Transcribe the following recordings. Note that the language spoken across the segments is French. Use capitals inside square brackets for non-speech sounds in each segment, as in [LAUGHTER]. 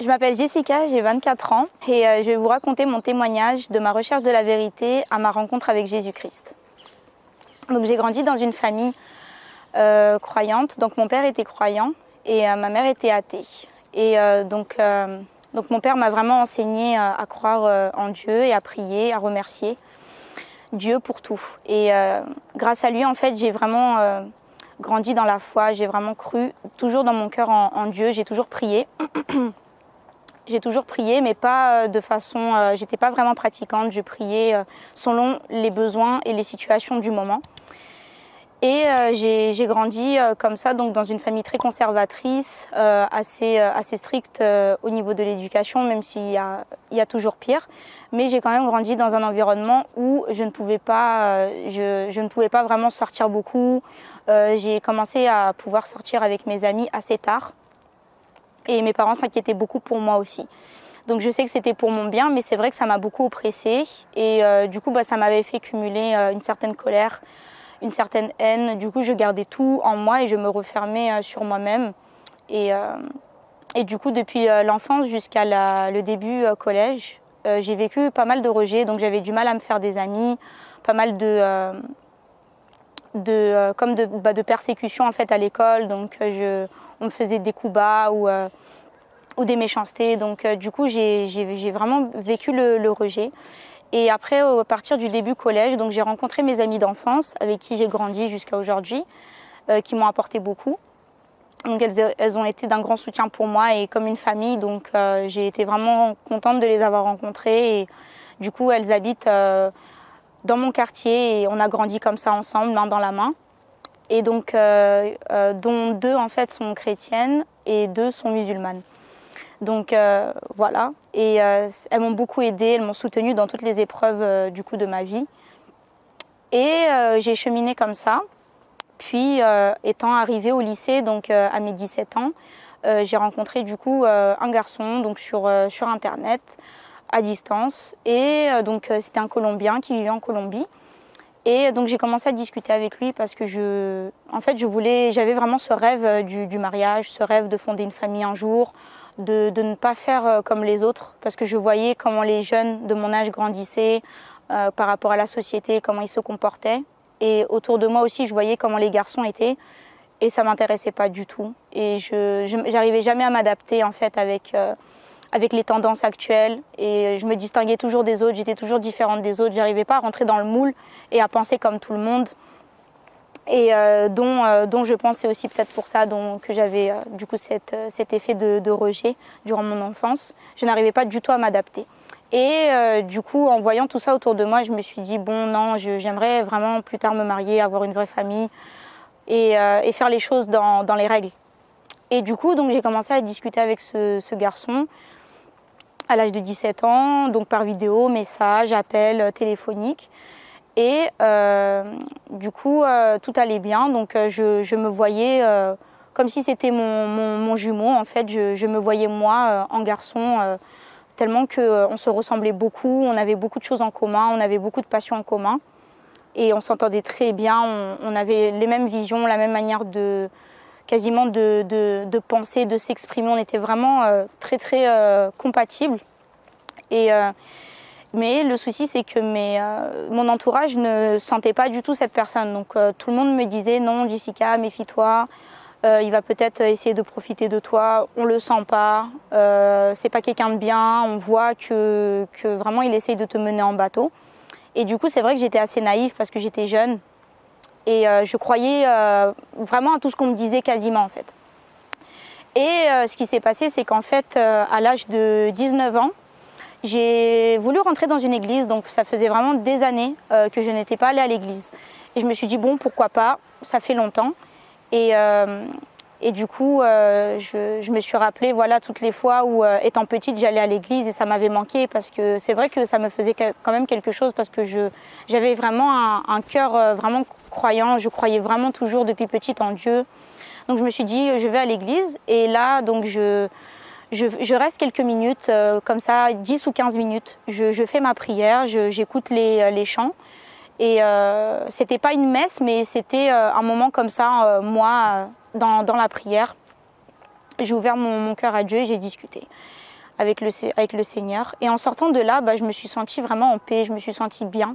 Je m'appelle Jessica, j'ai 24 ans et euh, je vais vous raconter mon témoignage de ma recherche de la vérité à ma rencontre avec Jésus-Christ. Donc j'ai grandi dans une famille euh, croyante, donc mon père était croyant et euh, ma mère était athée. Et donc, donc mon père m'a vraiment enseigné à croire en Dieu et à prier, à remercier Dieu pour tout. Et grâce à lui, en fait, j'ai vraiment grandi dans la foi, j'ai vraiment cru toujours dans mon cœur en, en Dieu, j'ai toujours prié. [CLEARS THROAT] J'ai toujours prié, mais pas euh, de façon. Euh, j'étais pas vraiment pratiquante. Je priais euh, selon les besoins et les situations du moment. Et j'ai grandi comme ça, donc dans une famille très conservatrice, assez, assez stricte au niveau de l'éducation, même s'il y a, y a toujours pire. Mais j'ai quand même grandi dans un environnement où je ne pouvais pas, je, je ne pouvais pas vraiment sortir beaucoup. j'ai commencé à pouvoir sortir avec mes amis assez tard. Et mes parents s'inquiétaient beaucoup pour moi aussi. Donc je sais que c'était pour mon bien, mais c'est vrai que ça m'a beaucoup oppressée. Et euh, du coup, bah, ça m'avait fait cumuler euh, une certaine colère, une certaine haine. Du coup, je gardais tout en moi et je me refermais euh, sur moi-même. Et, du coup, depuis l'enfance jusqu'à le début collège, j'ai vécu pas mal de rejets. Donc j'avais du mal à me faire des amis, pas mal de... de comme de, bah, de persécutions en fait à l'école. Donc je on me faisait des coups bas ou, euh, des méchancetés. Donc euh, du coup, j'ai vraiment vécu le, rejet. Et après, à partir du début collège, donc j'ai rencontré mes amis d'enfance avec qui j'ai grandi jusqu'à aujourd'hui, euh, qui m'ont apporté beaucoup. Donc elles, elles ont été d'un grand soutien pour moi et comme une famille. Donc j'ai été vraiment contente de les avoir rencontrées. Et du coup, elles habitent dans mon quartier et on a grandi comme ça ensemble, main dans la main et donc euh, euh, dont deux en fait sont chrétiennes et deux sont musulmanes. Donc euh, voilà, et elles m'ont beaucoup aidée, elles m'ont soutenue dans toutes les épreuves du coup de ma vie. Et j'ai cheminé comme ça. Puis étant arrivée au lycée, donc à mes 17 ans, j'ai rencontré du coup un garçon donc sur, sur internet à distance. Et donc c'était un Colombien qui vivait en Colombie. Et donc j'ai commencé à discuter avec lui parce que je, en fait, je voulais, j'avais vraiment ce rêve euh, du, mariage, ce rêve de fonder une famille un jour, de, ne pas faire euh, comme les autres, parce que je voyais comment les jeunes de mon âge grandissaient euh, par rapport à la société, comment ils se comportaient. Et autour de moi aussi, je voyais comment les garçons étaient, et ça m'intéressait pas du tout. Et je, n'arrivais jamais à m'adapter en fait avec avec les tendances actuelles et je me distinguais toujours des autres, j'étais toujours différente des autres, j'arrivais pas à rentrer dans le moule et à penser comme tout le monde. Et euh, dont, euh, dont je pensais aussi peut-être pour ça donc, que j'avais euh, du coup cet effet de, rejet durant mon enfance. Je n'arrivais pas du tout à m'adapter. Et du coup, en voyant tout ça autour de moi, je me suis dit, bon, non, j'aimerais vraiment plus tard me marier, avoir une vraie famille et, faire les choses dans, les règles. Et du coup, j'ai commencé à discuter avec ce, ce garçon à l'âge de 17 ans, donc par vidéo, message, appel téléphonique. Et euh, du coup, euh, tout allait bien. Donc, je, me voyais comme si c'était mon, jumeau. En fait, je, me voyais moi en garçon, tellement qu'on se ressemblait beaucoup. On avait beaucoup de choses en commun, on avait beaucoup de passions en commun. Et on s'entendait très bien. On, avait les mêmes visions, la même manière de quasiment de, penser, de s'exprimer. On était vraiment très très compatibles. Euh, mais le souci, c'est que euh, mon entourage ne sentait pas du tout cette personne. Donc euh, tout le monde me disait non, Jessica, méfie-toi. il va peut-être essayer de profiter de toi. On le sent pas. c'est pas quelqu'un de bien. On voit que, que, vraiment il essaye de te mener en bateau. Et du coup, c'est vrai que j'étais assez naïve parce que j'étais jeune et je croyais vraiment à tout ce qu'on me disait quasiment en fait. Et ce qui s'est passé, c'est qu'en fait, à l'âge de 19 ans, j'ai voulu rentrer dans une église, donc ça faisait vraiment des années euh, que je n'étais pas allée à l'église. Et je me suis dit, bon, pourquoi pas, ça fait longtemps. Et, euh, et du coup, euh, je, me suis rappelé voilà, toutes les fois où, étant petite, j'allais à l'église et ça m'avait manqué parce que c'est vrai que ça me faisait quand même quelque chose parce que j'avais vraiment un, un cœur vraiment croyant. Je croyais vraiment toujours depuis petite en Dieu. Donc je me suis dit, je vais à l'église. Et là, donc je je, reste quelques minutes, euh, comme ça, 10 ou 15 minutes. Je, fais ma prière, j'écoute les, euh, les, chants. Et euh, c'était pas une messe, mais c'était euh, un moment comme ça, moi, dans, la prière. J'ai ouvert mon, cœur à Dieu et j'ai discuté. avec le, Seigneur. Et en sortant de là, bah, je me suis sentie vraiment en paix, je me suis sentie bien.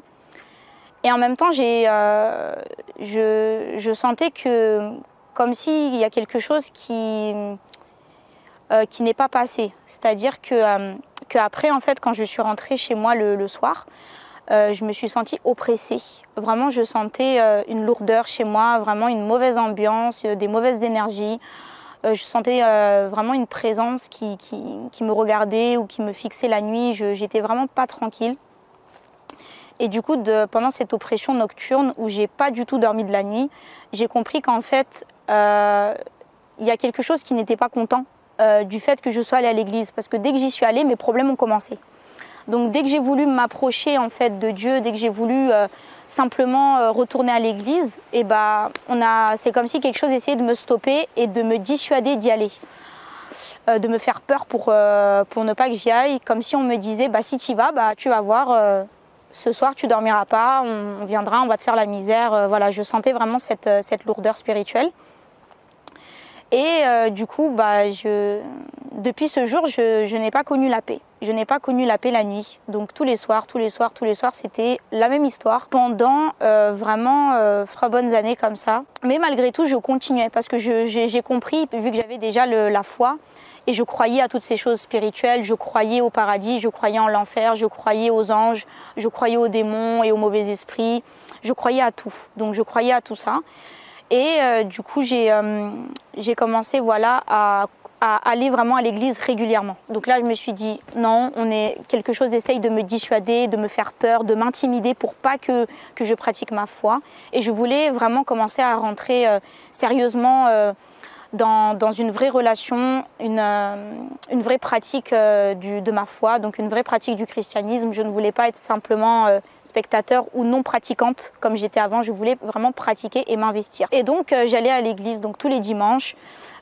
Et en même temps, je, je, sentais que comme s'il y a quelque chose qui, euh, qui n'est pas passé. C'est-à-dire que, euh, en fait, quand je suis rentrée chez moi le, soir, euh, je me suis sentie oppressée. Vraiment, je sentais euh, une lourdeur chez moi, vraiment une mauvaise ambiance, des mauvaises énergies. je sentais vraiment une présence qui, qui, me regardait ou qui me fixait la nuit. J'étais vraiment pas tranquille. Et du coup, pendant cette oppression nocturne où j'ai pas du tout dormi de la nuit, j'ai compris qu'en fait, il y a quelque chose qui n'était pas content euh, du fait que je sois allée à l'église. Parce que dès que j'y suis allée, mes problèmes ont commencé. Donc dès que j'ai voulu m'approcher en fait de Dieu, dès que j'ai voulu euh, simplement euh, retourner à l'église, et eh bah, on a, c'est comme si quelque chose essayait de me stopper et de me dissuader d'y aller. De me faire peur pour, pour ne pas que j'y aille, comme si on me disait bah, si tu y vas, bah, tu vas voir, ce soir tu dormiras pas, on, on, viendra, on va te faire la misère. voilà, je sentais vraiment cette, cette lourdeur spirituelle. Et euh, du coup, bah, depuis ce jour, je, n'ai pas connu la paix. Je n'ai pas connu la paix la nuit. Donc tous les soirs, tous les soirs, tous les soirs, c'était la même histoire pendant euh, vraiment euh, trois bonnes années comme ça. Mais malgré tout, je continuais parce que j'ai compris, vu que j'avais déjà la foi, et je croyais à toutes ces choses spirituelles, je croyais au paradis, je croyais en l'enfer, je croyais aux anges, je croyais aux démons et aux mauvais esprits, je croyais à tout. Donc je croyais à tout ça. Et euh, du coup, j'ai euh, commencé voilà, à, aller vraiment à l'église régulièrement. Donc là, je me suis dit, non, on est, quelque chose essaye de me dissuader, de me faire peur, de m'intimider pour pas que, que je pratique ma foi. Et je voulais vraiment commencer à rentrer euh, sérieusement dans, une vraie relation, une, euh, vraie pratique du, de ma foi, donc une vraie pratique du christianisme. Je ne voulais pas être simplement spectateur ou non pratiquante comme j'étais avant. Je voulais vraiment pratiquer et m'investir. Et donc euh, j'allais à l'église donc tous les dimanches,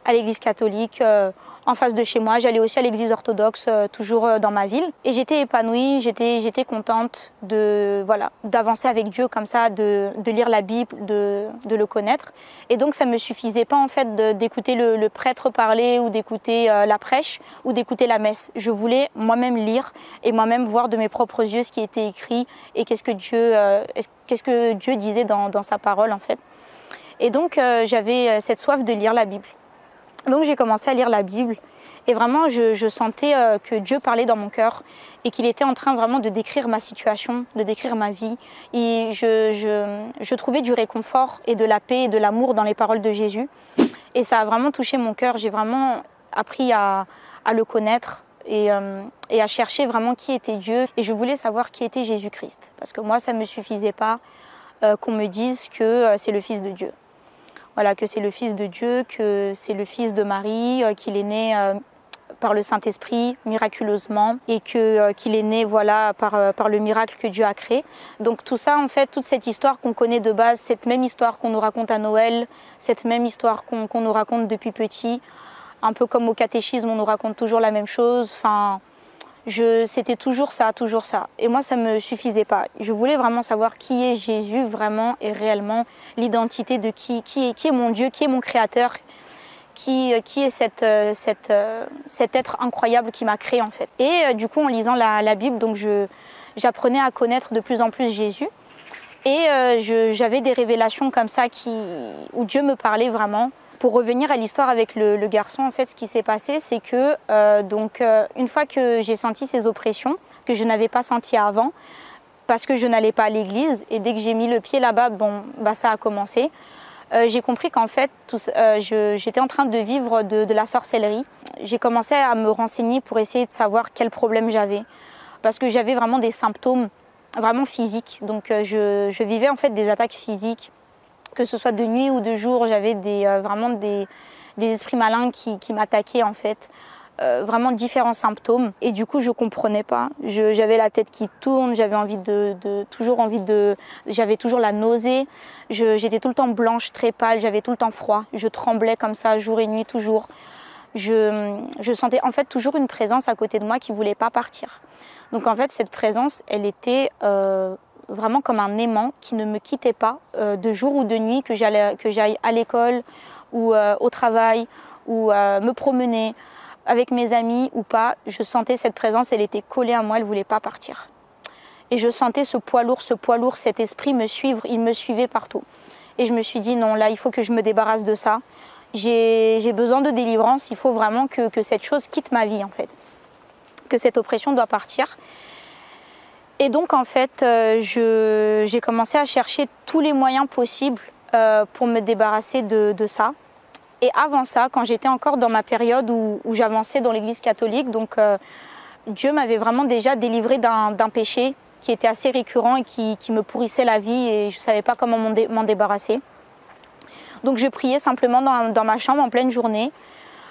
à l'église catholique euh, en face de chez moi. J'allais aussi à l'église orthodoxe, euh, toujours euh, dans ma ville. Et j'étais épanouie, j'étais, contente voilà, d'avancer avec Dieu comme ça, de, lire la Bible, de, le connaître. Et donc ça me suffisait pas en fait d'écouter le, prêtre parler ou d'écouter euh, la prêche ou d'écouter la messe. Je voulais moi-même lire et moi-même voir de mes propres yeux ce qui était écrit et qu'est-ce que Dieu, que Dieu disait dans, dans sa parole en fait. Et donc j'avais cette soif de lire la Bible. Donc j'ai commencé à lire la Bible et vraiment je, sentais euh, que Dieu parlait dans mon cœur et qu'il était en train vraiment de décrire ma situation, de décrire ma vie. Et je, trouvais du réconfort et de la paix et de l'amour dans les paroles de Jésus. Et ça a vraiment touché mon cœur. J'ai vraiment appris à, le connaître et, euh, et, à chercher vraiment qui était Dieu. Et je voulais savoir qui était Jésus-Christ. Parce que moi, ça ne me suffisait pas euh, qu'on me dise que c'est le Fils de Dieu voilà, que c'est le Fils de Dieu, que c'est le Fils de Marie, euh, qu'il est né euh, par le Saint-Esprit miraculeusement et euh, qu'il est né voilà par le miracle que Dieu a créé. Donc tout ça en fait toute cette histoire qu'on connaît de base, cette même histoire qu'on nous raconte à Noël, cette même histoire qu'on qu nous raconte depuis petit, un peu comme au catéchisme on nous raconte toujours la même chose. Enfin c'était toujours ça, toujours ça. Et moi, ça ne me suffisait pas. Je voulais vraiment savoir qui est Jésus vraiment et réellement, l'identité de qui, qui est, mon Dieu, qui est mon Créateur, qui, qui est cette, cette, cet être incroyable qui m'a créé en fait. Et du coup, en lisant la, Bible, donc j'apprenais à connaître de plus en plus Jésus. Et euh, j'avais des révélations comme ça qui, où Dieu me parlait vraiment pour revenir à l'histoire avec le, garçon, en fait, ce qui s'est passé, c'est que euh, donc euh, une fois que j'ai senti ces oppressions que je n'avais pas senties avant, parce que je n'allais pas à l'église, et dès que j'ai mis le pied là-bas, bon, bah ça a commencé. Euh, j'ai compris qu'en fait, j'étais en train de vivre de, la sorcellerie. J'ai commencé à me renseigner pour essayer de savoir quel problème j'avais, parce que j'avais vraiment des symptômes vraiment physiques. Donc je, je vivais en fait des attaques physiques que ce soit de nuit ou de jour, j'avais euh, vraiment des, esprits malins qui, m'attaquaient en fait. Euh, vraiment différents symptômes. Et du coup je comprenais pas. J'avais la tête qui tourne j'avais envie de, de, toujours envie de j'avais toujours la nausée. J'étais tout le temps blanche très pâle j'avais tout le temps froid. Je tremblais comme ça jour et nuit toujours. Je, je, sentais en fait toujours une présence à côté de moi qui voulait pas partir. Donc en fait cette présence elle était euh, vraiment comme un aimant qui ne me quittait pas euh, de jour ou de nuit, que j'aille à l'école ou euh, au travail ou euh, me promener, avec mes amis ou pas, je sentais cette présence, elle était collée à moi, elle ne voulait pas partir. Et je sentais ce poids lourd, ce poids lourd, cet esprit me suivre, il me suivait partout. Et je me suis dit, non, là, il faut que je me débarrasse de ça. J'ai besoin de délivrance, il faut vraiment que, que, cette chose quitte ma vie, en fait. Que cette oppression doit partir. Et donc, en fait, euh, j'ai commencé à chercher tous les moyens possibles euh, pour me débarrasser de, de, ça. Et avant ça, quand j'étais encore dans ma période où, où j'avançais dans l'église catholique, donc euh, Dieu m'avait vraiment déjà délivré d'un péché qui était assez récurrent et qui, qui, me pourrissait la vie et je ne savais pas comment m'en dé, débarrasser. Donc je priais simplement dans, dans, ma chambre en pleine journée.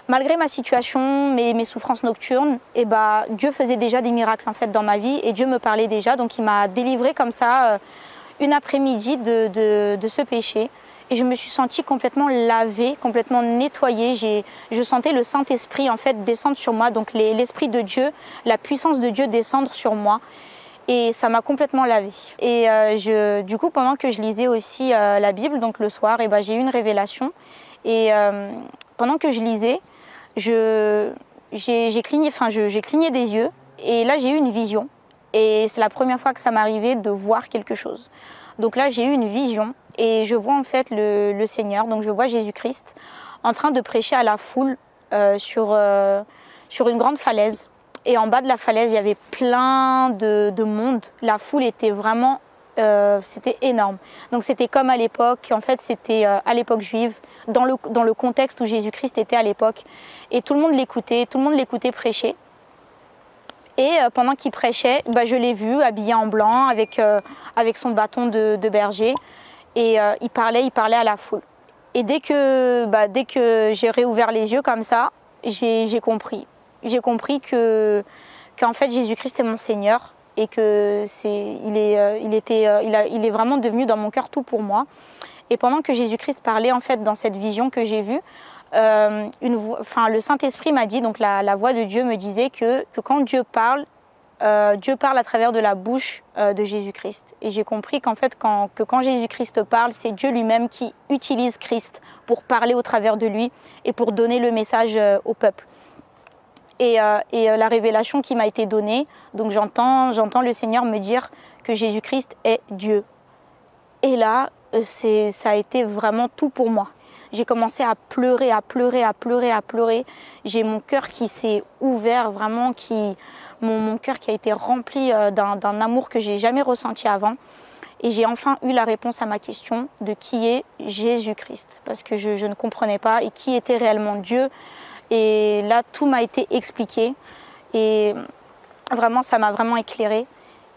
Malgré ma situation, mes, souffrances nocturnes, et eh bah, Dieu faisait déjà des miracles en fait dans ma vie et Dieu me parlait déjà. Donc il m'a délivré comme ça euh, une après-midi de, de, ce péché. Et je me suis sentie complètement lavée, complètement nettoyée. Je sentais le Saint-Esprit en fait descendre sur moi, donc l'Esprit de Dieu, la puissance de Dieu descendre sur moi et ça m'a complètement lavée. Et euh, je, du coup, pendant que je lisais aussi euh, la Bible, donc le soir, et ben, j'ai eu une révélation. Et pendant que je lisais, j'ai cligné, enfin, cligné des yeux et là j'ai eu une vision. Et c'est la première fois que ça m'arrivait de voir quelque chose. Donc là j'ai eu une vision et je vois en fait le, le Seigneur, donc je vois Jésus-Christ en train de prêcher à la foule euh, sur, euh, sur une grande falaise. Et en bas de la falaise, il y avait plein de, de monde. La foule était vraiment, euh, c'était énorme. Donc c'était comme à l'époque, en fait c'était euh, à l'époque juive, dans le, contexte où Jésus-Christ était à l'époque. Et tout le monde l'écoutait, tout le monde l'écoutait prêcher. Et euh, pendant qu'il prêchait, bah, je l'ai vu habillé en blanc avec, son bâton de, berger. Et il parlait, il parlait à la foule. Et dès que, bah, j'ai réouvert les yeux comme ça, j'ai compris. J'ai compris que qu'en fait Jésus-Christ est mon Seigneur et que c'est, il est, euh, il était, euh, il, a, il est vraiment devenu dans mon cœur tout pour moi. Et pendant que Jésus-Christ parlait en fait dans cette vision que j'ai vue, euh, une enfin, le Saint-Esprit m'a dit, donc la, voix de Dieu me disait que, quand Dieu parle, Dieu parle à travers de la bouche de Jésus-Christ. Et j'ai compris qu'en fait, quand, que quand Jésus-Christ parle, c'est Dieu lui-même qui utilise Christ pour parler au travers de lui et pour donner le message au peuple. Et, euh, et la révélation qui m'a été donnée, donc j'entends, le Seigneur me dire que Jésus-Christ est Dieu. Et là, ça a été vraiment tout pour moi. J'ai commencé à pleurer, à pleurer, à pleurer, à pleurer. J'ai mon cœur qui s'est ouvert, vraiment, qui, mon, cœur qui a été rempli euh, d'un amour que j'ai jamais ressenti avant. Et j'ai enfin eu la réponse à ma question de qui est Jésus-Christ, parce que je, ne comprenais pas et qui était réellement Dieu? Et là, tout m'a été expliqué et vraiment, ça m'a vraiment éclairé.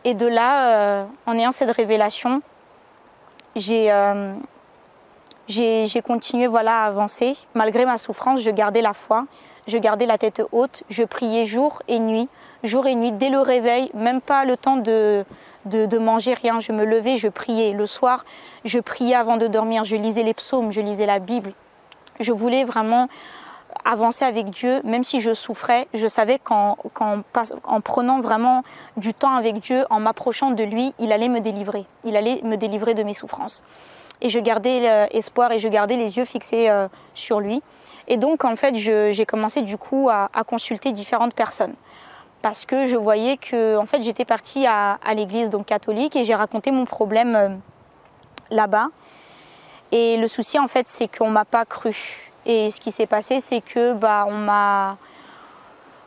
Et de là, euh, en ayant cette révélation, j'ai euh, continué voilà, à avancer. Malgré ma souffrance, je gardais la foi, je gardais la tête haute, je priais jour et nuit jour et nuit, dès le réveil, même pas le temps de, manger rien. Je me levais, je priais. Le soir, je priais avant de dormir. Je lisais les psaumes, je lisais la Bible. Je voulais vraiment avancer avec Dieu, même si je souffrais. Je savais qu'en qu en prenant vraiment du temps avec Dieu, en m'approchant de lui, il allait me délivrer. Il allait me délivrer de mes souffrances. Et je gardais espoir et je gardais les yeux fixés euh, sur lui. Et donc, en fait, j'ai commencé du coup à, consulter différentes personnes parce que je voyais que en fait, j'étais partie à, l'église donc catholique et j'ai raconté mon problème euh, là-bas. Et le souci en fait, c'est qu'on m'a pas cru. Et ce qui s'est passé, c'est que bah on m'a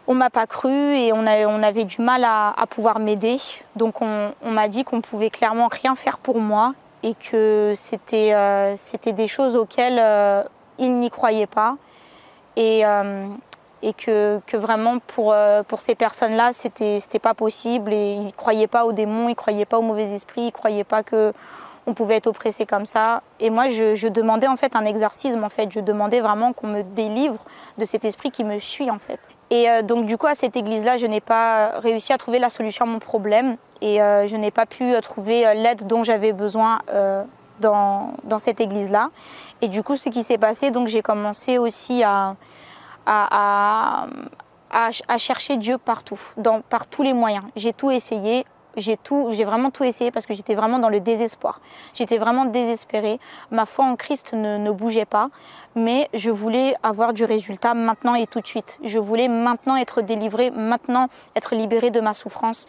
on m'a pas cru et on, a, on avait du mal à, pouvoir m'aider. Donc on, m'a dit qu'on pouvait clairement rien faire pour moi et que c'était euh, des choses auxquelles euh, ils n'y croyaient pas. Et, euh, et que, que vraiment pour, pour ces personnes-là, c'était pas possible et ils croyaient pas aux démons, ils croyaient pas aux mauvais esprits, ils croyaient pas que on pouvait être oppressé comme ça. Et moi, je, demandais en fait un exorcisme, en fait, je demandais vraiment qu'on me délivre de cet esprit qui me suit en fait. Et euh, donc du coup, à cette église-là, je n'ai pas réussi à trouver la solution à mon problème et euh, je n'ai pas pu euh, trouver euh, l'aide dont j'avais besoin euh, dans, dans cette église-là. Et du coup, ce qui s'est passé, donc j'ai commencé aussi à à, à, à, chercher Dieu partout, dans, par tous les moyens. J'ai tout essayé, J'ai tout, j'ai vraiment tout essayé parce que j'étais vraiment dans le désespoir. J'étais vraiment désespérée. Ma foi en Christ ne, bougeait pas, mais je voulais avoir du résultat maintenant et tout de suite. Je voulais maintenant être délivrée, maintenant être libérée de ma souffrance.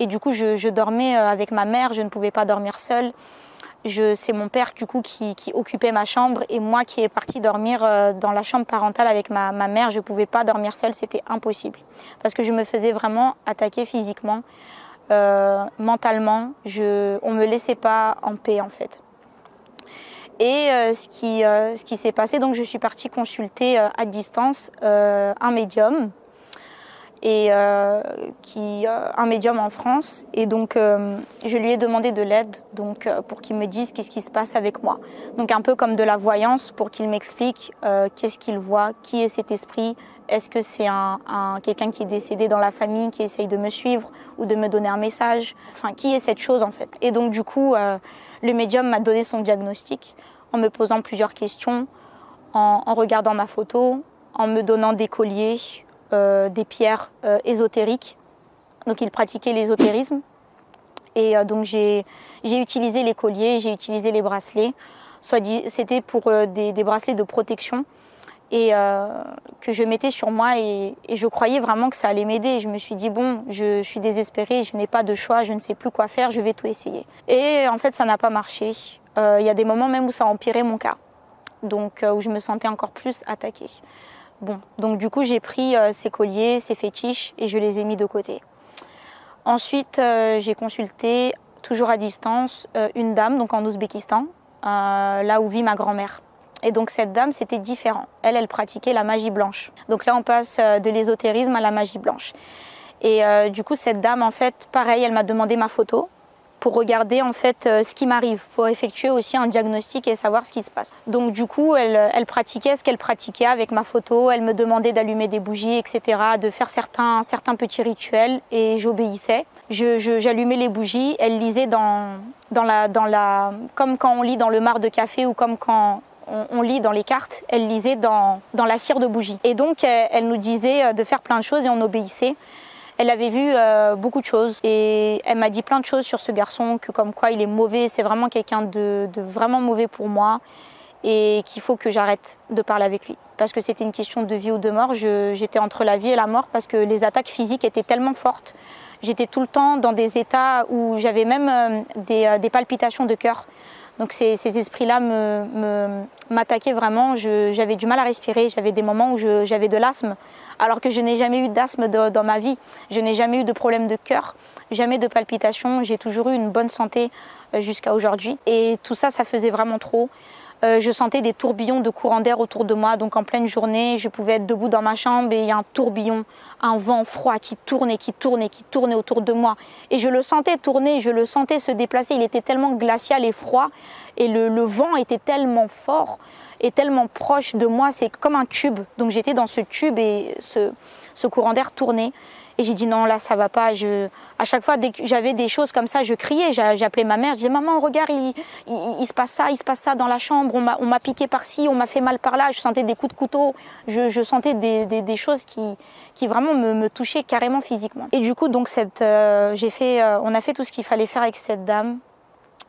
Et du coup, je, dormais euh, avec ma mère, je ne pouvais pas dormir seule c'est mon père du coup qui, qui, occupait ma chambre et moi qui est partie dormir euh, dans la chambre parentale avec ma, ma mère. Je ne pouvais pas dormir seule, c'était impossible parce que je me faisais vraiment attaquer physiquement, euh, mentalement. On ne me laissait pas en paix en fait. Et euh, ce qui, euh, ce qui s'est passé, donc je suis partie consulter à distance un médium et qui un médium en France et donc je lui ai demandé de l'aide donc pour qu'il me dise qu'est-ce qui se passe avec moi donc un peu comme de la voyance pour qu'il m'explique qu'est-ce qu'il voit qui est cet esprit est-ce que c'est un, un quelqu'un qui est décédé dans la famille qui essaye de me suivre ou de me donner un message? Enfin qui est cette chose en fait? Et donc du coup euh, le médium m'a donné son diagnostic en me posant plusieurs questions en, regardant ma photo en me donnant des colliers euh, des pierres euh, ésotériques. Donc il pratiquait l'ésotérisme. Et donc j'ai utilisé les colliers, j'ai utilisé les bracelets. C'était pour des, bracelets de protection et euh, que je mettais sur moi et, je croyais vraiment que ça allait m'aider. Je me suis dit bon, je, suis désespérée, je n'ai pas de choix, je ne sais plus quoi faire, je vais tout essayer. Et en fait, ça n'a pas marché. Euh, il y a des moments même où ça a empiré mon cas, donc où je me sentais encore plus attaquée. Bon, donc du coup, j'ai pris euh, ces colliers, ces fétiches et je les ai mis de côté. Ensuite, euh, j'ai consulté, toujours à distance, euh, une dame, donc en Ouzbékistan, euh, là où vit ma grand-mère. Et donc cette dame, c'était différent. Elle, elle pratiquait la magie blanche. Donc là, on passe euh, de l'ésotérisme à la magie blanche. Et euh, du coup, cette dame, en fait, pareil, elle m'a demandé ma photo pour regarder en fait euh, ce qui m'arrive, pour effectuer aussi un diagnostic et savoir ce qui se passe. Donc du coup, elle, elle pratiquait ce qu'elle pratiquait avec ma photo, elle me demandait d'allumer des bougies, etc., de faire certains, certains petits rituels et j'obéissais. J'allumais les bougies, elle lisait dans, dans, la, dans la... comme quand on lit dans le mar de café ou comme quand on, lit dans les cartes, elle lisait dans, dans la cire de bougie. Et donc, elle, nous disait de faire plein de choses et on obéissait. Elle avait vu euh, beaucoup de choses et elle m'a dit plein de choses sur ce garçon, que comme quoi il est mauvais, c'est vraiment quelqu'un de, vraiment mauvais pour moi et qu'il faut que j'arrête de parler avec lui. Parce que c'était une question de vie ou de mort, j'étais entre la vie et la mort parce que les attaques physiques étaient tellement fortes. J'étais tout le temps dans des états où j'avais même euh, des, euh, des, palpitations de cœur. Donc ces, esprits-là m'attaquaient vraiment, j'avais du mal à respirer, j'avais des moments où j'avais de l'asthme alors que je n'ai jamais eu d'asthme dans ma vie. Je n'ai jamais eu de problème de cœur, jamais de palpitations. J'ai toujours eu une bonne santé euh, jusqu'à aujourd'hui. Et tout ça, ça faisait vraiment trop. Euh, je sentais des tourbillons de courant d'air autour de moi. Donc en pleine journée, je pouvais être debout dans ma chambre et il y a un tourbillon, un vent froid qui tournait, qui tournait, qui tournait autour de moi. Et je le sentais tourner, je le sentais se déplacer. Il était tellement glacial et froid et le, vent était tellement fort est tellement proche de moi, c'est comme un tube. Donc j'étais dans ce tube et ce courant d'air tournait. Et j'ai dit non, là, ça va pas. Je... À chaque fois, dès que j'avais des choses comme ça, je criais. J'appelais ma mère. Je disais, maman, regarde, il, il, se passe ça, il se passe ça dans la chambre. On m'a piqué par-ci, on m'a fait mal par là. Je sentais des coups de couteau. Je, je sentais des, des, choses qui, qui vraiment me, me, touchaient carrément physiquement. Et du coup, donc, cette, euh, fait, euh, on a fait tout ce qu'il fallait faire avec cette dame.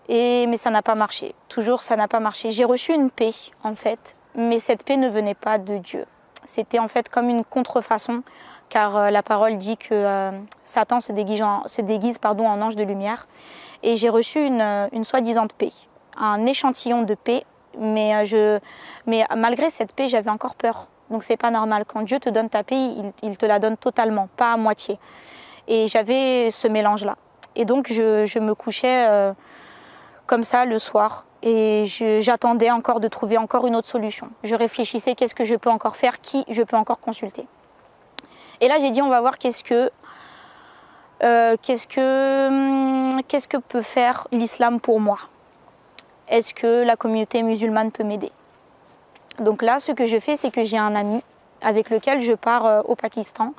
Et, mais ça n'a pas marché. Toujours, ça n'a pas marché. J'ai reçu une paix, en fait, mais cette paix ne venait pas de Dieu. C'était en fait comme une contrefaçon, car euh, la parole dit que euh, Satan se déguise, en, se déguise pardon, en ange de lumière. Et j'ai reçu une, euh, une soi-disant paix, un échantillon de paix, mais, je, mais malgré cette paix, j'avais encore peur. Donc c'est pas normal. Quand Dieu te donne ta paix, il, il, te la donne totalement, pas à moitié. Et j'avais ce mélange-là. Et donc je, je me couchais comme ça le soir et j'attendais encore de trouver encore une autre solution. Je réfléchissais qu'est-ce que je peux encore faire, qui je peux encore consulter. Et là j'ai dit on va voir qu'est-ce que euh, qu'est-ce que qu'est-ce que peut faire l'islam pour moi. Est-ce que la communauté musulmane peut m'aider? Donc là ce que je fais c'est que j'ai un ami avec lequel je pars euh, au Pakistan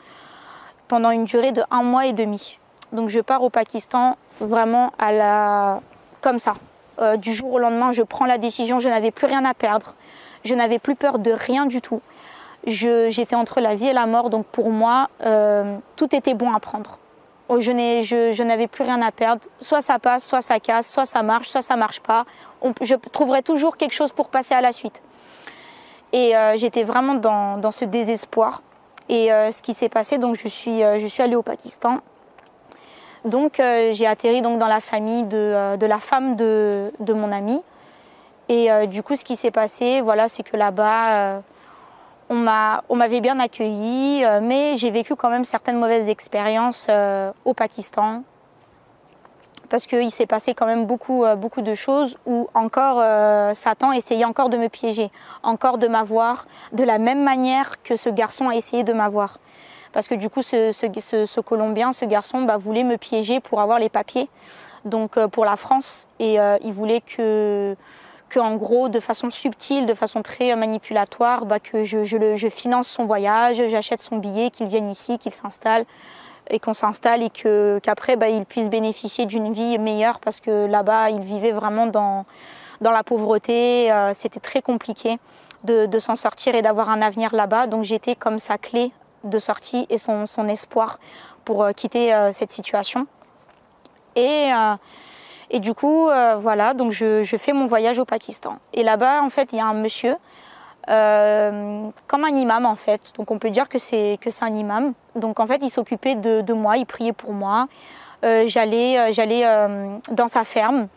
pendant une durée de un mois et demi. Donc je pars au Pakistan vraiment à la comme ça. Euh, du jour au lendemain, je prends la décision, je n'avais plus rien à perdre. Je n'avais plus peur de rien du tout. J'étais entre la vie et la mort, donc pour moi, euh, tout était bon à prendre. Oh, je n'avais plus rien à perdre. Soit ça passe, soit ça casse, soit ça marche, soit ça marche pas. je trouverai toujours quelque chose pour passer à la suite. Et euh, j'étais vraiment dans, ce désespoir. Et euh, ce qui s'est passé, donc je suis, je suis allée au Pakistan. Donc j'ai atterri donc dans la famille de, la femme de, de, mon ami. Et du coup, ce qui s'est passé, voilà, c'est que là-bas, on m'avait bien accueilli, euh, mais j'ai vécu quand même certaines mauvaises expériences euh, au Pakistan. Parce qu'il s'est passé quand même beaucoup, euh, de choses où encore Satan essayait encore de me piéger, encore de m'avoir, de la même manière que ce garçon a essayé de m'avoir. Parce que du coup, ce, Colombien, ce garçon, bah, voulait me piéger pour avoir les papiers, donc pour la France. Et il voulait que en gros, de façon subtile, de façon très manipulatoire, bah, que je, finance son voyage, j'achète son billet, qu'il vienne ici, qu'il s'installe et qu'on s'installe et qu'après bah, il puisse bénéficier d'une vie meilleure parce que là-bas il vivait vraiment dans, la pauvreté, euh, c'était très compliqué de, s'en sortir et d'avoir un avenir là-bas. Donc j'étais comme sa clé de sortie et son, espoir pour euh, quitter euh, cette situation. Et et du coup, euh, voilà, donc je, fais mon voyage au Pakistan. Et là-bas, en fait, il y a un monsieur, euh, comme un imam en fait. Donc on peut dire que c'est un imam. Donc en fait, il s'occupait de, moi, il priait pour moi. Euh, j'allais j'allais dans sa ferme,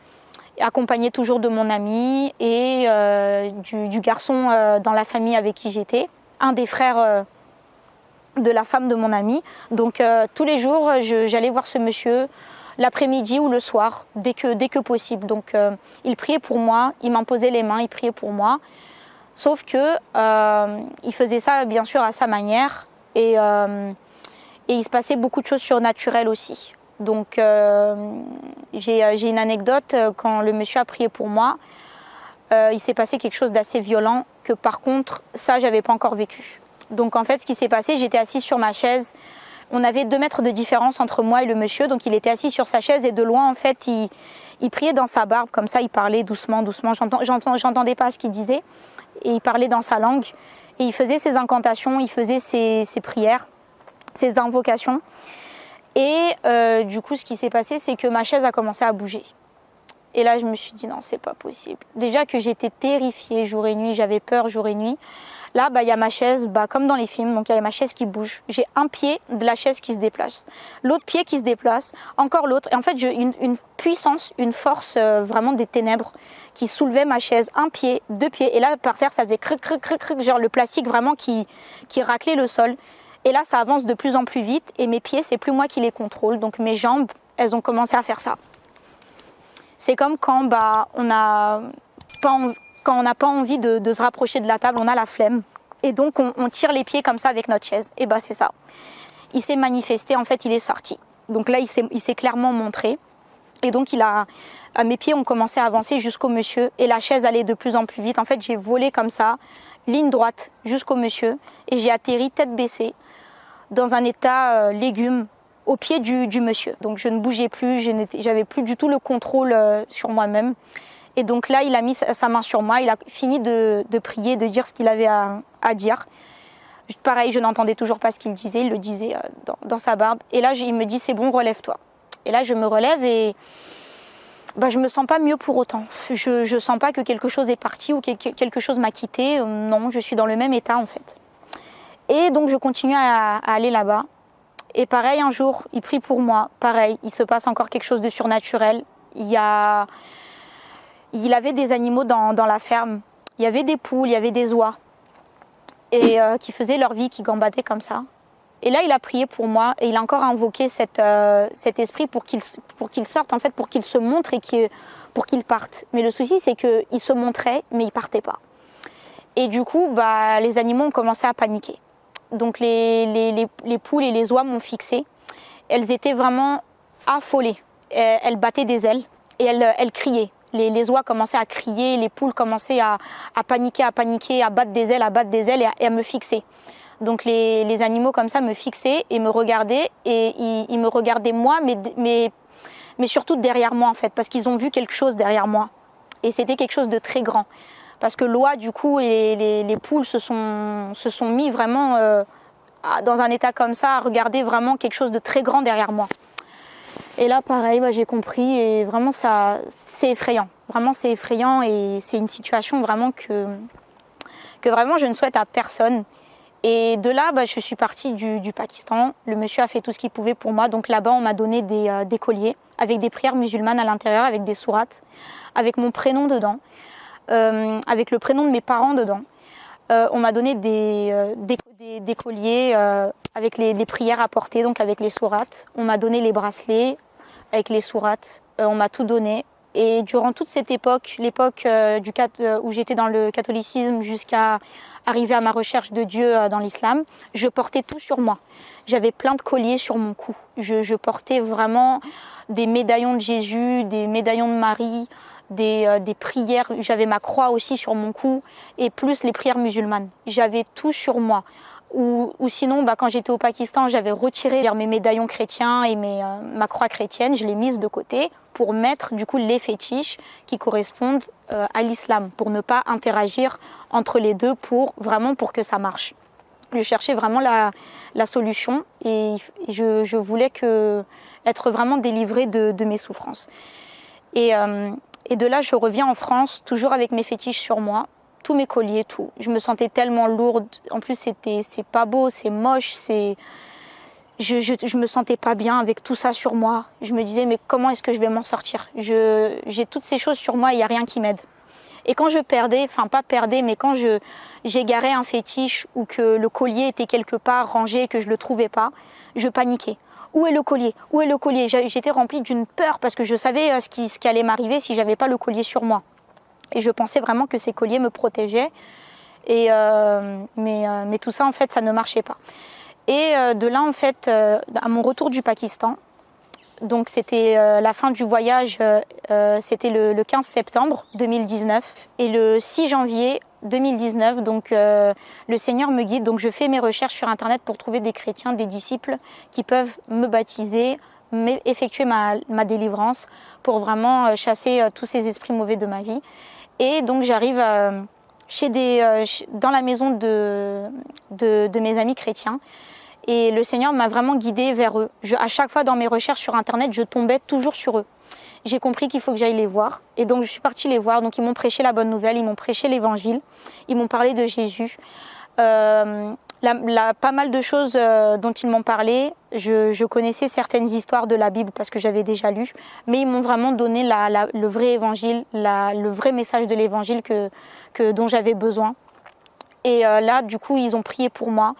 accompagné toujours de mon ami et du, garçon dans la famille avec qui j'étais, un des frères de la femme de mon ami. Donc tous les jours, j'allais voir ce monsieur l'après-midi ou le soir, dès que, dès que possible. Donc euh, il priait pour moi, il m'imposait les mains, il priait pour moi. Sauf que euh, il faisait ça bien sûr à sa manière et, euh, et il se passait beaucoup de choses surnaturelles aussi. Donc j'ai une anecdote, quand le monsieur a prié pour moi, il s'est passé quelque chose d'assez violent que par contre ça j'avais pas encore vécu. Donc en fait ce qui s'est passé, j'étais assise sur ma chaise, on avait deux mètres de différence entre moi et le monsieur, donc il était assis sur sa chaise et de loin, en fait, il, priait dans sa barbe, comme ça, il parlait doucement, doucement. J'entendais pas ce qu'il disait, et il parlait dans sa langue, et il faisait ses incantations, il faisait ses, prières, ses invocations. Et euh, du coup, ce qui s'est passé, c'est que ma chaise a commencé à bouger. Et là, je me suis dit non, c'est pas possible. Déjà que j'étais terrifiée jour et nuit, j'avais peur jour et nuit. Là, bah, il y a ma chaise, bah, comme dans les films, donc il y a ma chaise qui bouge. J'ai un pied de la chaise qui se déplace, l'autre pied qui se déplace, encore l'autre. Et en fait, j'ai une, puissance, une force euh, vraiment des ténèbres qui soulevait ma chaise, un pied, deux pieds. Et là, par terre, ça faisait cric, cric, cric, cric, genre le plastique vraiment qui, raclait le sol. Et là, ça avance de plus en plus vite et mes pieds, c'est plus moi qui les contrôle. Donc mes jambes, elles ont commencé à faire ça. C'est comme quand bah, on a pas quand on n'a pas envie de, se rapprocher de la table, on a la flemme. Et donc on, tire les pieds comme ça avec notre chaise. Et bah c'est ça. Il s'est manifesté, en fait il est sorti. Donc là il s'est clairement montré. Et donc il a, mes pieds ont commencé à avancer jusqu'au monsieur et la chaise allait de plus en plus vite. En fait j'ai volé comme ça, ligne droite jusqu'au monsieur et j'ai atterri tête baissée dans un état euh, légume au pied du, monsieur. Donc je ne bougeais plus, j'avais plus du tout le contrôle euh, sur moi-même. Et donc là, il a mis sa main sur moi, il a fini de, prier, de dire ce qu'il avait à, dire. Pareil, je n'entendais toujours pas ce qu'il disait, il le disait euh, dans, sa barbe. Et là, il me dit, c'est bon, relève-toi. Et là, je me relève et bah, je me sens pas mieux pour autant. Je ne sens pas que quelque chose est parti ou que quelque chose m'a quitté. Non, je suis dans le même état en fait. Et donc, je continue à, à aller là-bas. Et pareil, un jour, il prie pour moi. Pareil, il se passe encore quelque chose de surnaturel. Il y a il avait des animaux dans, la ferme. Il y avait des poules, il y avait des oies. Et euh, qui faisaient leur vie, qui gambadaient comme ça. Et là, il a prié pour moi et il a encore invoqué euh, cet esprit pour qu'il sorte, en fait, pour qu'il se montre et pour qu'il parte. Mais le souci, c'est qu'il se montrait, mais il partait pas. Et du coup, bah, les animaux ont commencé à paniquer. Donc les, poules et les oies m'ont fixé. Elles étaient vraiment affolées. Elles battaient des ailes et elles criaient les, oies commençaient à crier, les poules commençaient à, paniquer, à paniquer, à battre des ailes, à battre des ailes et à, me fixer. Donc les, animaux comme ça me fixaient et me regardaient et ils, me regardaient moi, mais, surtout derrière moi en fait, parce qu'ils ont vu quelque chose derrière moi. Et c'était quelque chose de très grand. Parce que l'oie du coup et les, poules se sont, se sont mis vraiment euh, dans un état comme ça à regarder vraiment quelque chose de très grand derrière moi. Et là, pareil, bah, j'ai compris et vraiment, ça, c'est effrayant. Vraiment, c'est effrayant et c'est une situation vraiment que, que vraiment je ne souhaite à personne. Et de là, bah, je suis partie du, Pakistan. Le monsieur a fait tout ce qu'il pouvait pour moi. Donc là-bas, on m'a donné des, euh, colliers avec des prières musulmanes à l'intérieur, avec des sourates, avec mon prénom dedans, euh, avec le prénom de mes parents dedans. Euh, on m'a donné des, des, colliers avec les, prières à porter, donc avec les sourates. On m'a donné les bracelets avec les sourates. on m'a tout donné. Et durant toute cette époque, l'époque où j'étais dans le catholicisme jusqu'à arriver à ma recherche de Dieu euh, dans l'islam, je portais tout sur moi. J'avais plein de colliers sur mon cou. Je, portais vraiment des médaillons de Jésus, des médaillons de Marie, des, euh, des prières. J'avais ma croix aussi sur mon cou et plus les prières musulmanes. J'avais tout sur moi. Ou, sinon, bah, quand j'étais au Pakistan, j'avais retiré mes médaillons chrétiens et euh, ma croix chrétienne, je l'ai mise de côté pour mettre du coup les fétiches qui correspondent euh, à l'islam, pour ne pas interagir entre les deux, pour vraiment pour que ça marche. Je cherchais vraiment la, solution et, je, voulais être vraiment délivrée de, mes souffrances. Et de là, je reviens en France, toujours avec mes fétiches sur moi, tous mes colliers, tout. Je me sentais tellement lourde. En plus, c'était, c'est pas beau, c'est moche, c'est. Je, je, me sentais pas bien avec tout ça sur moi. Je me disais, mais comment est-ce que je vais m'en sortir? J'ai toutes ces choses sur moi, il n'y a rien qui m'aide. Et quand je perdais, enfin pas perdais, mais quand j'égarais un fétiche ou que le collier était quelque part rangé et que je le trouvais pas, je paniquais. Où est le collier? Où est le collier? J'étais remplie d'une peur parce que je savais euh, ce qui, allait m'arriver si j'avais pas le collier sur moi. Et je pensais vraiment que ces colliers me protégeaient. Et, euh, mais, euh, mais, tout ça, en fait, ça ne marchait pas. Et de là, en fait, à mon retour du Pakistan, donc c'était la fin du voyage, c'était le, 15 septembre 2019. Et le 6 janvier 2019, donc le Seigneur me guide. Donc je fais mes recherches sur Internet pour trouver des chrétiens, des disciples qui peuvent me baptiser, effectuer ma, ma, délivrance pour vraiment chasser tous ces esprits mauvais de ma vie. Et donc j'arrive euh, chez des, euh, dans la maison de, de, mes amis chrétiens. Et le Seigneur m'a vraiment guidée vers eux. À chaque fois dans mes recherches sur Internet, je tombais toujours sur eux. J'ai compris qu'il faut que j'aille les voir. Et donc je suis partie les voir. Donc ils m'ont prêché la bonne nouvelle, ils m'ont prêché l'évangile, ils m'ont parlé de Jésus. Euh, pas mal de choses euh, dont ils m'ont parlé, je, connaissais certaines histoires de la Bible parce que j'avais déjà lu, mais ils m'ont vraiment donné le vrai évangile, le vrai message de l'évangile que, dont j'avais besoin. Et euh, là, du coup, ils ont prié pour moi,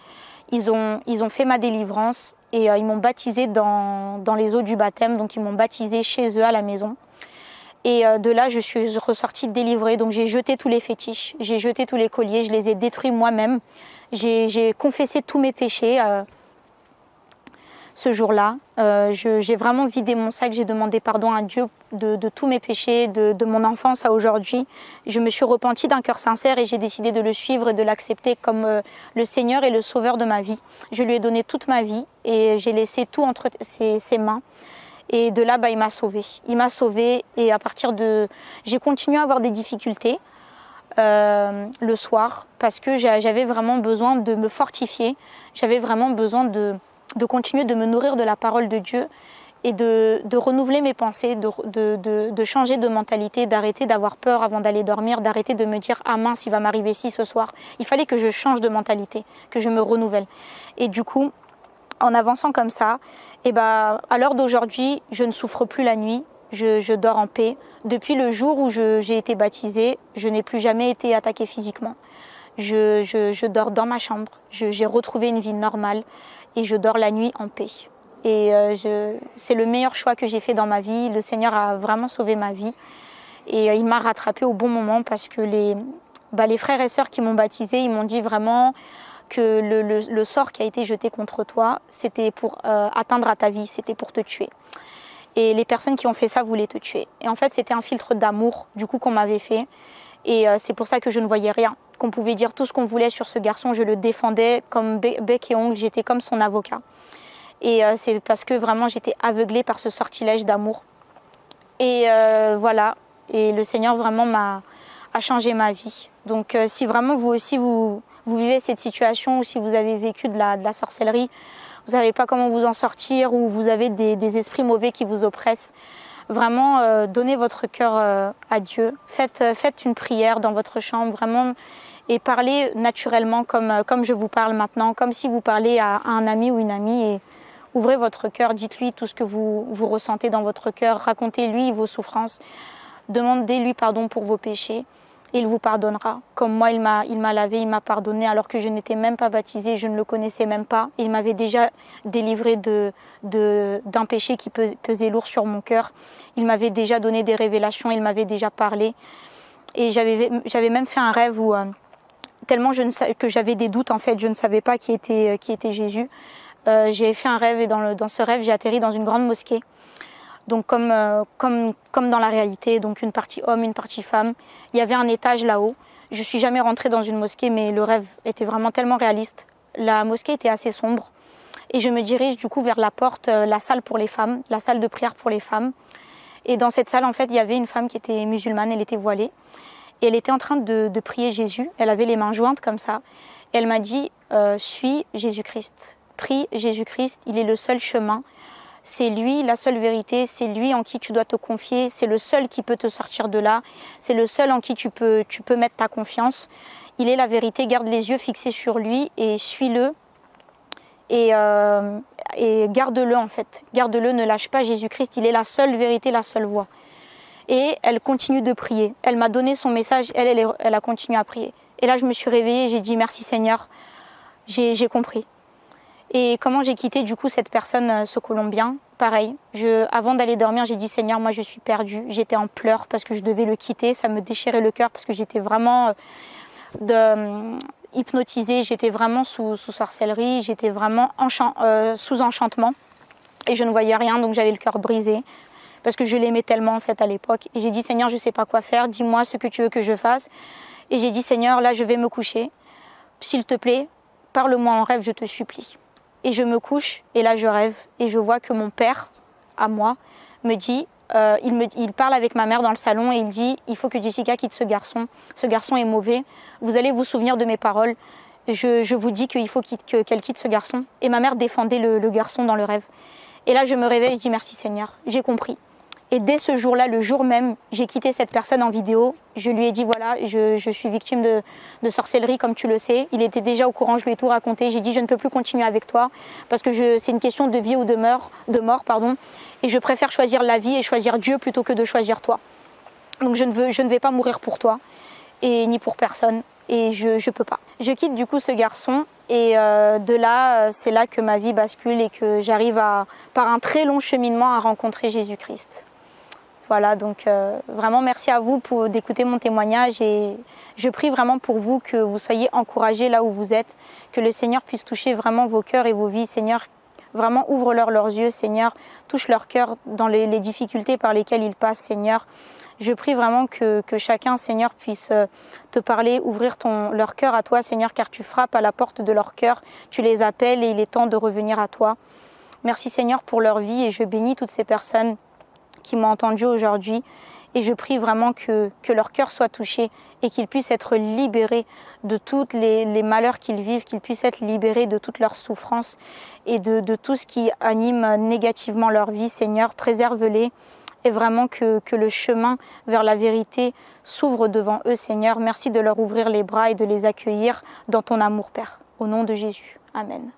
ils ont fait ma délivrance et euh, ils m'ont baptisé dans, les eaux du baptême, donc ils m'ont baptisé chez eux à la maison. Et de là, je suis ressortie délivrée, donc j'ai jeté tous les fétiches, j'ai jeté tous les colliers, je les ai détruits moi-même. J'ai confessé tous mes péchés euh, ce jour-là. Euh, j'ai vraiment vidé mon sac, j'ai demandé pardon à Dieu de, tous mes péchés, de, mon enfance à aujourd'hui. Je me suis repentie d'un cœur sincère et j'ai décidé de le suivre et de l'accepter comme euh, le Seigneur et le Sauveur de ma vie. Je lui ai donné toute ma vie et j'ai laissé tout entre ses, mains. Et de là, bah, il m'a sauvée. Il m'a sauvée et à partir de... J'ai continué à avoir des difficultés. Euh, le soir parce que j'avais vraiment besoin de me fortifier, j'avais vraiment besoin de, de, continuer de me nourrir de la parole de Dieu et de, renouveler mes pensées, de, changer de mentalité, d'arrêter d'avoir peur avant d'aller dormir, d'arrêter de me dire ah mince il va m'arriver ci ce soir. Il fallait que je change de mentalité, que je me renouvelle. Et du coup, en avançant comme ça, eh ben, à l'heure d'aujourd'hui, je ne souffre plus la nuit, je, dors en paix. Depuis le jour où j'ai été baptisée, je n'ai plus jamais été attaquée physiquement. Je, dors dans ma chambre, j'ai retrouvé une vie normale et je dors la nuit en paix. Et euh, c'est le meilleur choix que j'ai fait dans ma vie. Le Seigneur a vraiment sauvé ma vie. Et euh, il m'a rattrapé au bon moment parce que les, bah, les frères et sœurs qui m'ont baptisée, ils m'ont dit vraiment que le, sort qui a été jeté contre toi, c'était pour euh, atteindre à ta vie, c'était pour te tuer. Et les personnes qui ont fait ça voulaient te tuer. Et en fait, c'était un filtre d'amour, du coup, qu'on m'avait fait. Et c'est pour ça que je ne voyais rien. Qu'on pouvait dire tout ce qu'on voulait sur ce garçon. Je le défendais comme bec et ongle. J'étais comme son avocat. Et euh, c'est parce que vraiment, j'étais aveuglée par ce sortilège d'amour. Et euh, voilà. Et le Seigneur vraiment m'a a changé ma vie. Donc, si vraiment vous aussi, vous, vous vivez cette situation ou si vous avez vécu de la, sorcellerie, vous savez pas comment vous en sortir ou vous avez des, esprits mauvais qui vous oppressent, vraiment euh, donnez votre cœur euh, à Dieu. Faites, euh, faites une prière dans votre chambre, vraiment, et parlez naturellement comme, comme je vous parle maintenant, comme si vous parlez à, un ami ou une amie. Et ouvrez votre cœur, dites-lui tout ce que vous, ressentez dans votre cœur, racontez-lui vos souffrances, demandez-lui pardon pour vos péchés il vous pardonnera. Comme moi, il m'a, lavé, il m'a pardonné alors que je n'étais même pas baptisée, je ne le connaissais même pas. Il m'avait déjà délivré de, d'un péché qui pesait lourd sur mon cœur. Il m'avait déjà donné des révélations, il m'avait déjà parlé. Et j'avais, même fait un rêve où, euh, tellement que j'avais des doutes, en fait, je ne savais pas qui était, qui était Jésus. Euh, j'ai fait un rêve et dans, ce rêve, j'ai atterri dans une grande mosquée donc comme, euh, comme, comme dans la réalité, donc une partie homme, une partie femme. Il y avait un étage là-haut. Je suis jamais rentrée dans une mosquée, mais le rêve était vraiment tellement réaliste. La mosquée était assez sombre. Et je me dirige du coup vers la porte, euh, la salle pour les femmes, la salle de prière pour les femmes. Et dans cette salle, en fait, il y avait une femme qui était musulmane, elle était voilée. Et elle était en train de, prier Jésus. Elle avait les mains jointes comme ça. Et elle m'a dit, suis Jésus-Christ. Prie Jésus-Christ, il est le seul chemin c'est lui la seule vérité, c'est lui en qui tu dois te confier, c'est le seul qui peut te sortir de là, c'est le seul en qui tu peux, mettre ta confiance. Il est la vérité, garde les yeux fixés sur lui et suis-le et, euh, et garde-le en fait. Garde-le, ne lâche pas Jésus-Christ, il est la seule vérité, la seule voie. Et elle continue de prier. Elle m'a donné son message, elle, elle, elle a continué à prier. Et là, je me suis réveillée, j'ai dit merci Seigneur, j'ai compris. Et comment j'ai quitté du coup cette personne, euh, ce Colombien? Pareil, avant d'aller dormir, j'ai dit Seigneur, moi je suis perdue. J'étais en pleurs parce que je devais le quitter. Ça me déchirait le cœur parce que j'étais vraiment euh, de, euh, hypnotisée, j'étais vraiment sous, sorcellerie, j'étais vraiment sous enchantement. Et je ne voyais rien, donc j'avais le cœur brisé parce que je l'aimais tellement en fait à l'époque. Et j'ai dit Seigneur, je ne sais pas quoi faire, dis-moi ce que tu veux que je fasse. Et j'ai dit Seigneur, là je vais me coucher. S'il te plaît, parle-moi en rêve, je te supplie. Et je me couche et là je rêve et je vois que mon père, à moi, me dit, euh, il, me, il parle avec ma mère dans le salon et il dit, il faut que Jessica quitte ce garçon. Ce garçon est mauvais. Vous allez vous souvenir de mes paroles. Je, vous dis qu'il faut qu'elle quitte ce garçon. Et ma mère défendait le, le garçon dans le rêve. Et là je me réveille, je dis merci Seigneur, j'ai compris. Et dès ce jour-là, le jour même, j'ai quitté cette personne en vidéo. Je lui ai dit voilà, je, suis victime de, sorcellerie, comme tu le sais. Il était déjà au courant, je lui ai tout raconté. J'ai dit je ne peux plus continuer avec toi parce que c'est une question de vie ou de mort, de mort pardon. Et je préfère choisir la vie et choisir Dieu plutôt que de choisir toi. Donc je ne, veux, je ne vais pas mourir pour toi et ni pour personne. Et je ne peux pas. Je quitte du coup ce garçon et euh, de là, c'est là que ma vie bascule et que j'arrive par un très long cheminement à rencontrer Jésus-Christ. Voilà, donc euh, vraiment merci à vous pour d'écouter mon témoignage et je prie vraiment pour vous que vous soyez encouragés là où vous êtes, que le Seigneur puisse toucher vraiment vos cœurs et vos vies. Seigneur, vraiment ouvre-leur leurs yeux, Seigneur, touche leur cœur dans les, difficultés par lesquelles ils passent, Seigneur. Je prie vraiment que, chacun, Seigneur, puisse euh, te parler, ouvrir leur cœur à toi, Seigneur, car tu frappes à la porte de leur cœur, tu les appelles et il est temps de revenir à toi. Merci Seigneur pour leur vie et je bénis toutes ces personnes qui m'ont entendu aujourd'hui. Et je prie vraiment que, que leur cœur soit touché et qu'ils puissent être libérés de tous les, malheurs qu'ils vivent, qu'ils puissent être libérés de toutes leurs souffrances et de, de tout ce qui anime négativement leur vie. Seigneur, préserve-les et vraiment que, que, le chemin vers la vérité s'ouvre devant eux, Seigneur. Merci de leur ouvrir les bras et de les accueillir dans ton amour, Père. Au nom de Jésus. Amen.